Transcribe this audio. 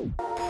Woo!